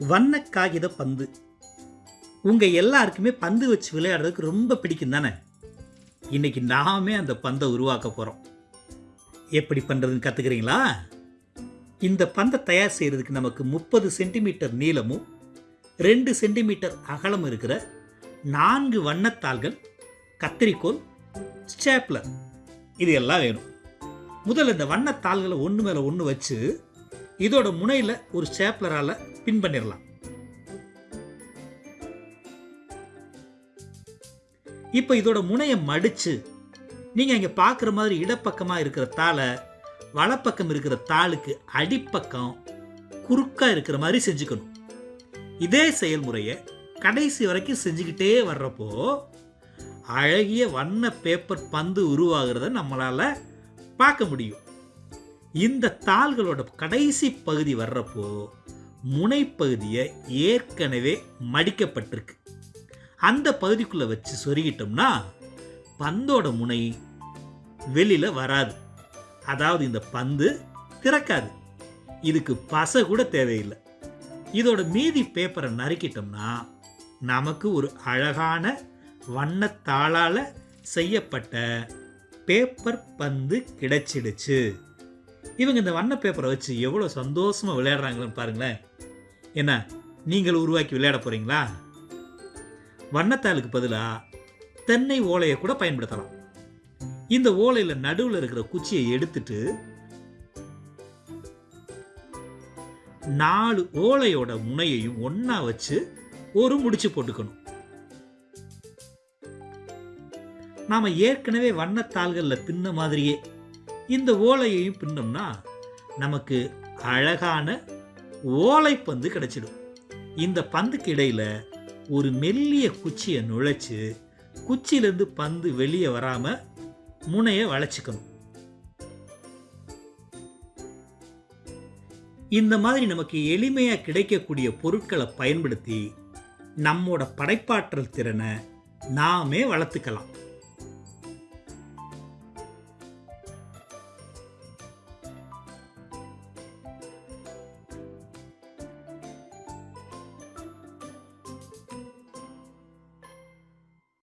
வண்ண காகித பந்து. உங்கள் எல்லாருக்குமே பந்து வச்சு விளையாடுறதுக்கு ரொம்ப பிடிக்கும் தானே? இன்னைக்கு நாமே அந்த பந்தை உருவாக்க போகிறோம் எப்படி பண்ணுறதுன்னு கற்றுக்குறீங்களா இந்த பந்தை தயார் செய்கிறதுக்கு நமக்கு முப்பது சென்டிமீட்டர் நீளமும் ரெண்டு சென்டிமீட்டர் அகலம் இருக்கிற நான்கு வண்ணத்தாள்கள் கத்திரிக்கோல் ஸ்டேப்லர் இது எல்லாம் வேணும். முதல்ல இந்த வண்ணத்தாள்களை ஒன்று மேலே ஒன்று வச்சு இதோட முனையில் ஒரு ஸ்டேப்லரால் பின் பண்ணிடலாம் இப்போ இதோட முனையை மடிச்சு நீங்கள் இங்கே பார்க்குற மாதிரி இடப்பக்கமாக இருக்கிற தாளை வலப்பக்கம் இருக்கிற தாளுக்கு அடிப்பக்கம் குறுக்கா இருக்கிற மாதிரி செஞ்சுக்கணும். இதே செயல்முறையை கடைசி வரைக்கும் செஞ்சுக்கிட்டே வர்றப்போ அழகிய வண்ண பேப்பர் பந்து உருவாகிறத நம்மளால பார்க்க முடியும். இந்த தாள்களோட கடைசி பகுதி வர்றப்போ முனைப்பகுதியை ஏற்கனவே மடிக்கப்பட்டிருக்கு. அந்த பகுதிக்குள்ளே வச்சு சொருகிட்டோம்னா பந்தோட முனை வெளியில் வராது. அதாவது இந்த பந்து திறக்காது. இதுக்கு பசை கூட தேவையில்லை. இதோட மீதி பேப்பரை நறுக்கிட்டோம்னா நமக்கு ஒரு அழகான வண்ணத்தாளால் செய்யப்பட்ட பேப்பர் பந்து கிடைச்சிடுச்சு. இவங்க இந்த வண்ண பேப்பரை வச்சு எவ்வளோ சந்தோஷமாக விளையாடுறாங்கன்னு பாருங்களேன். என்ன நீங்கள் உருவாக்கி விளையாட போறீங்களா? வண்ணத்தாளுக்கு பதிலாக தென்னை ஓலையை கூட பயன்படுத்தலாம். இந்த ஓலையில் நடுவில் இருக்கிற குச்சியை எடுத்துட்டு நாலு ஓலையோட முனையையும் ஒன்றா வச்சு ஒரு முடிச்சு போட்டுக்கணும். நாம் ஏற்கனவே வண்ணத்தாள்களில் தின்ன மாதிரியே இந்த ஓலையையும் பின்னோம்னா நமக்கு அழகான ஓலைப்பந்து கிடைச்சிடும். இந்த பந்துக்கு இடையில் ஒரு மெல்லிய குச்சியை நுழைச்சி குச்சியிலேருந்து பந்து வெளியே வராமல் முனையை வளைச்சிக்கணும். இந்த மாதிரி நமக்கு எளிமையாக கிடைக்கக்கூடிய பொருட்களை பயன்படுத்தி நம்மோட படைப்பாற்றல் திறனை நாமே வளர்த்துக்கலாம்.